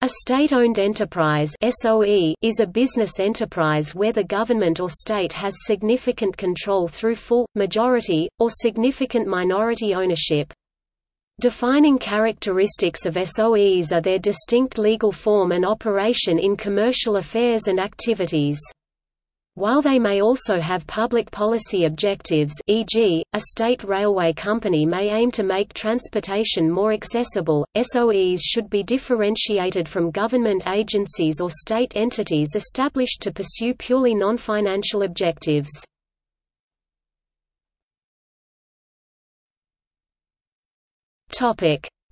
A state-owned enterprise (SOE) is a business enterprise where the government or state has significant control through full, majority, or significant minority ownership. Defining characteristics of SOEs are their distinct legal form and operation in commercial affairs and activities. While they may also have public policy objectives e.g., a state railway company may aim to make transportation more accessible, SOEs should be differentiated from government agencies or state entities established to pursue purely non-financial objectives.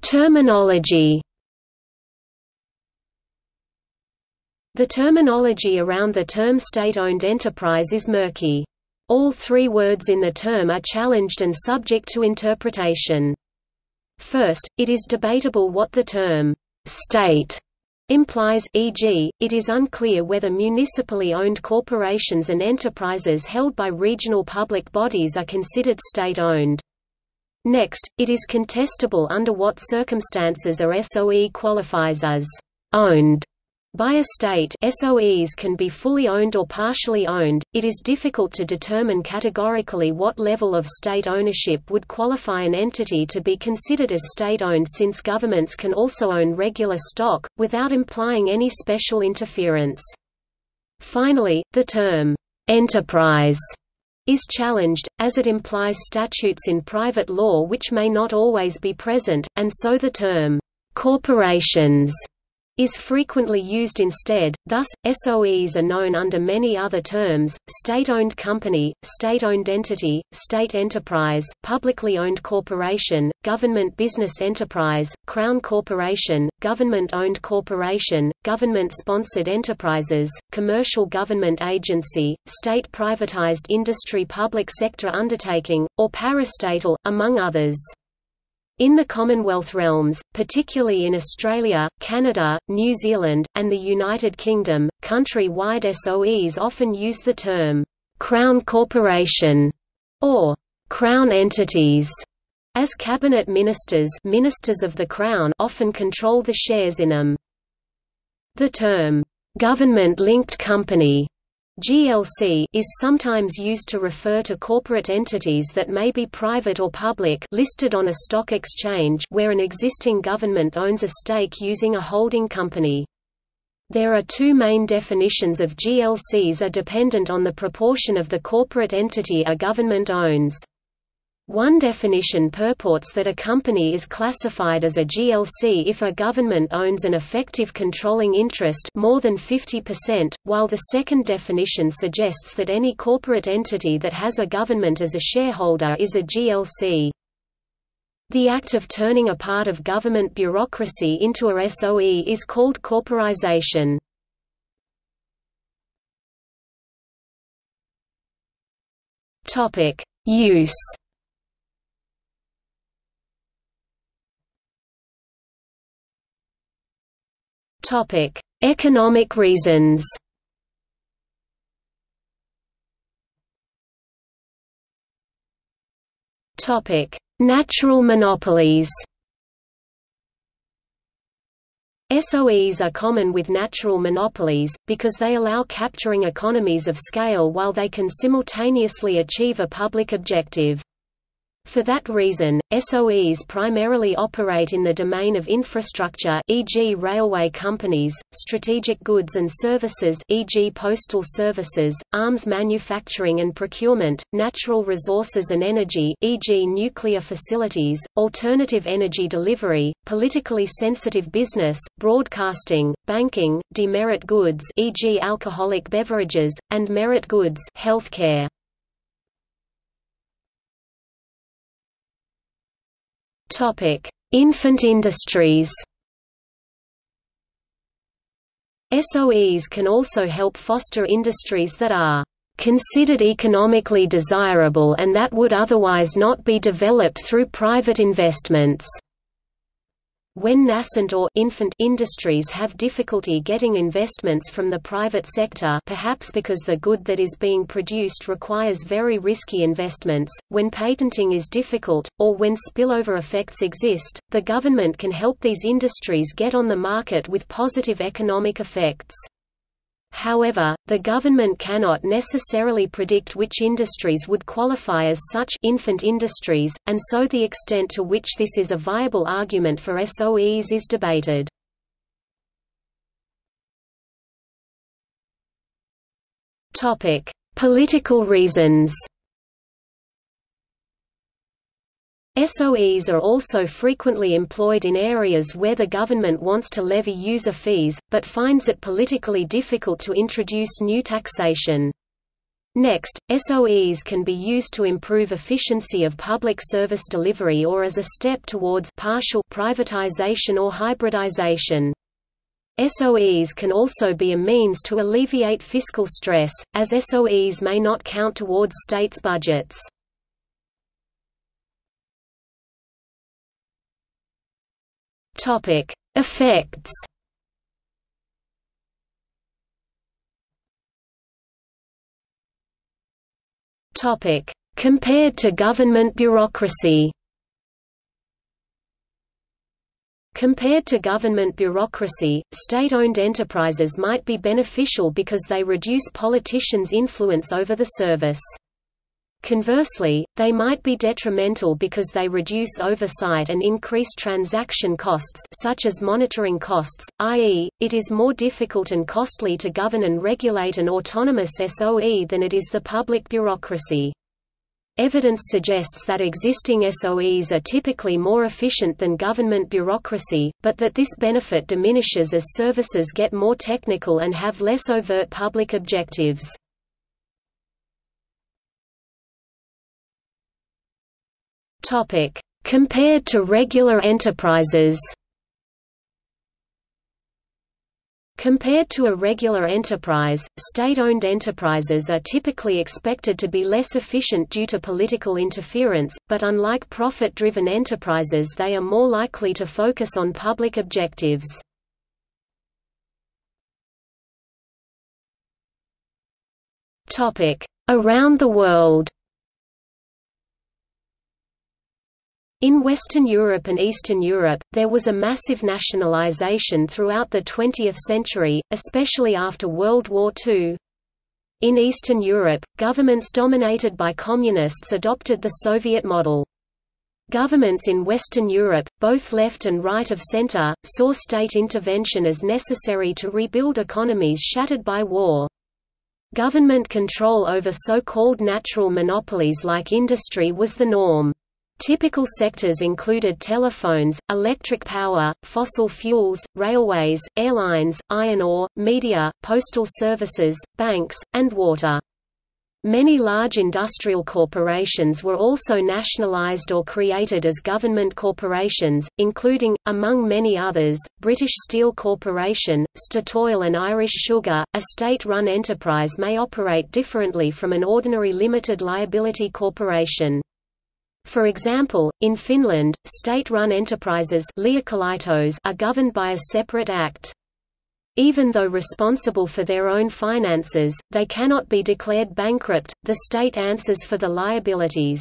Terminology The terminology around the term state-owned enterprise is murky. All three words in the term are challenged and subject to interpretation. First, it is debatable what the term «state» implies, e.g., it is unclear whether municipally owned corporations and enterprises held by regional public bodies are considered state-owned. Next, it is contestable under what circumstances a SOE qualifies as «owned» By a state SOEs can be fully owned or partially owned. It is difficult to determine categorically what level of state ownership would qualify an entity to be considered as state-owned since governments can also own regular stock, without implying any special interference. Finally, the term, "'enterprise' is challenged, as it implies statutes in private law which may not always be present, and so the term, "'corporations' is frequently used instead, thus, SOEs are known under many other terms, state-owned company, state-owned entity, state enterprise, publicly owned corporation, government business enterprise, crown corporation, government-owned corporation, government-sponsored enterprises, commercial government agency, state privatized industry public sector undertaking, or parastatal, among others. In the Commonwealth realms, particularly in Australia, Canada, New Zealand, and the United Kingdom, country-wide SOEs often use the term, "'Crown Corporation' or "'Crown Entities' as cabinet ministers ministers of the Crown often control the shares in them. The term, "'government-linked company' GLC is sometimes used to refer to corporate entities that may be private or public listed on a stock exchange where an existing government owns a stake using a holding company. There are two main definitions of GLCs are dependent on the proportion of the corporate entity a government owns. One definition purports that a company is classified as a GLC if a government owns an effective controlling interest more than 50%, while the second definition suggests that any corporate entity that has a government as a shareholder is a GLC. The act of turning a part of government bureaucracy into a SOE is called corporization. Use Topic: Economic reasons. Topic: Natural monopolies. SOEs are common with natural monopolies, because they allow capturing economies of scale while they can simultaneously achieve a public objective. For that reason, SOEs primarily operate in the domain of infrastructure e.g. railway companies, strategic goods and services e.g. postal services, arms manufacturing and procurement, natural resources and energy e.g. nuclear facilities, alternative energy delivery, politically sensitive business, broadcasting, banking, demerit goods e.g. alcoholic beverages, and merit goods healthcare. Infant industries. SOEs can also help foster industries that are considered economically desirable and that would otherwise not be developed through private investments. When nascent or infant industries have difficulty getting investments from the private sector perhaps because the good that is being produced requires very risky investments, when patenting is difficult, or when spillover effects exist, the government can help these industries get on the market with positive economic effects. However, the government cannot necessarily predict which industries would qualify as such infant industries, and so the extent to which this is a viable argument for SOEs is debated. Political reasons SOEs are also frequently employed in areas where the government wants to levy user fees, but finds it politically difficult to introduce new taxation. Next, SOEs can be used to improve efficiency of public service delivery or as a step towards partial privatization or hybridization. SOEs can also be a means to alleviate fiscal stress, as SOEs may not count towards states' budgets. Topic: Effects. Topic: Compared to government bureaucracy. Compared to government bureaucracy, state-owned enterprises might be beneficial because they reduce politicians' influence over the service. Conversely, they might be detrimental because they reduce oversight and increase transaction costs such as monitoring costs, i.e., it is more difficult and costly to govern and regulate an autonomous SOE than it is the public bureaucracy. Evidence suggests that existing SOEs are typically more efficient than government bureaucracy, but that this benefit diminishes as services get more technical and have less overt public objectives. Topic: Compared to regular enterprises. Compared to a regular enterprise, state-owned enterprises are typically expected to be less efficient due to political interference, but unlike profit-driven enterprises they are more likely to focus on public objectives. Around the world In Western Europe and Eastern Europe, there was a massive nationalization throughout the 20th century, especially after World War II. In Eastern Europe, governments dominated by communists adopted the Soviet model. Governments in Western Europe, both left and right of center, saw state intervention as necessary to rebuild economies shattered by war. Government control over so-called natural monopolies like industry was the norm. Typical sectors included telephones, electric power, fossil fuels, railways, airlines, iron ore, media, postal services, banks, and water. Many large industrial corporations were also nationalized or created as government corporations, including, among many others, British Steel Corporation, Statoil and Irish Sugar. A state-run enterprise may operate differently from an ordinary limited liability corporation. For example, in Finland, state-run enterprises are governed by a separate act. Even though responsible for their own finances, they cannot be declared bankrupt, the state answers for the liabilities.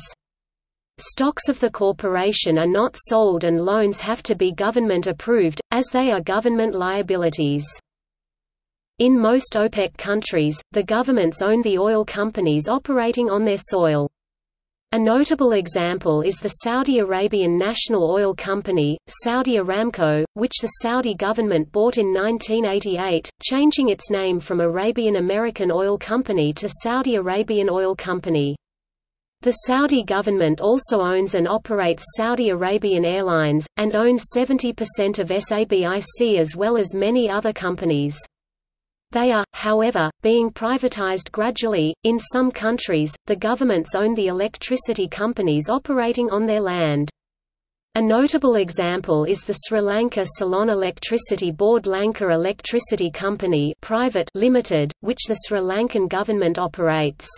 Stocks of the corporation are not sold and loans have to be government approved, as they are government liabilities. In most OPEC countries, the governments own the oil companies operating on their soil. A notable example is the Saudi Arabian National Oil Company, Saudi Aramco, which the Saudi government bought in 1988, changing its name from Arabian American Oil Company to Saudi Arabian Oil Company. The Saudi government also owns and operates Saudi Arabian Airlines, and owns 70% of SABIC as well as many other companies. They are, however, being privatized gradually. In some countries, the governments own the electricity companies operating on their land. A notable example is the Sri Lanka Ceylon Electricity Board Lanka Electricity Company Private Limited, which the Sri Lankan government operates.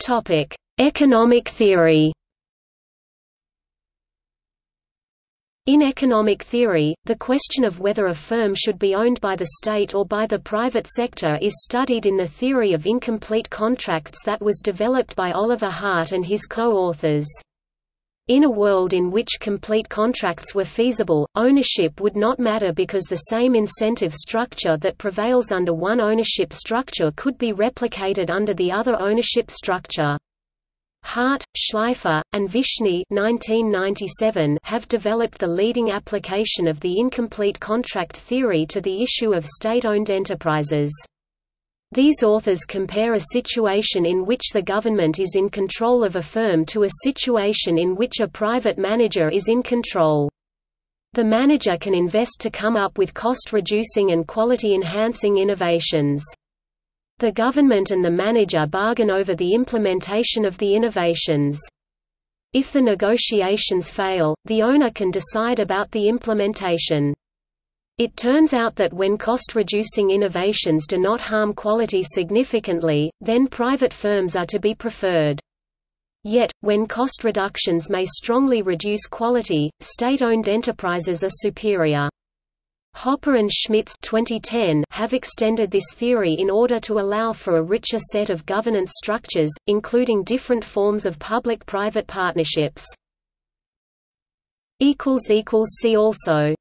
Topic: Economic theory In economic theory, the question of whether a firm should be owned by the state or by the private sector is studied in the theory of incomplete contracts that was developed by Oliver Hart and his co-authors. In a world in which complete contracts were feasible, ownership would not matter because the same incentive structure that prevails under one ownership structure could be replicated under the other ownership structure. Hart, Shleifer, and Vishny 1997 have developed the leading application of the incomplete contract theory to the issue of state-owned enterprises. These authors compare a situation in which the government is in control of a firm to a situation in which a private manager is in control. The manager can invest to come up with cost-reducing and quality-enhancing innovations. The government and the manager bargain over the implementation of the innovations. If the negotiations fail, the owner can decide about the implementation. It turns out that when cost-reducing innovations do not harm quality significantly, then private firms are to be preferred. Yet, when cost reductions may strongly reduce quality, state-owned enterprises are superior. Hoppe and Schmitz 2010 have extended this theory in order to allow for a richer set of governance structures, including different forms of public-private partnerships. See also